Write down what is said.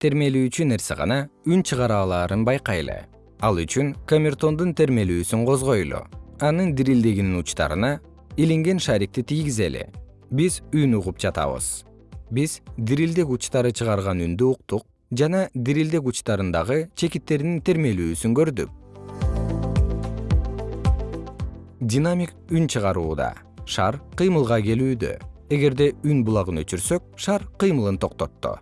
термелүүчү нерсе гана үн чыгара алаарын байкайлы. Ал үчүн камертондун термелүүсүн козгойлу. Анын дирилдегинин учтарына илинген шарикти тийгизели. Биз үн угуп жатабыз. Биз дирилдек учтары чыгарган үндү уктук жана дирилдек учтарындагы чекиттеринин термелүүсүн көрдүк. Динамик үн чыгарууда шар кыймылга келүүдө. Эгерде үн булагын өчүрсөк шар кыймылын токтотту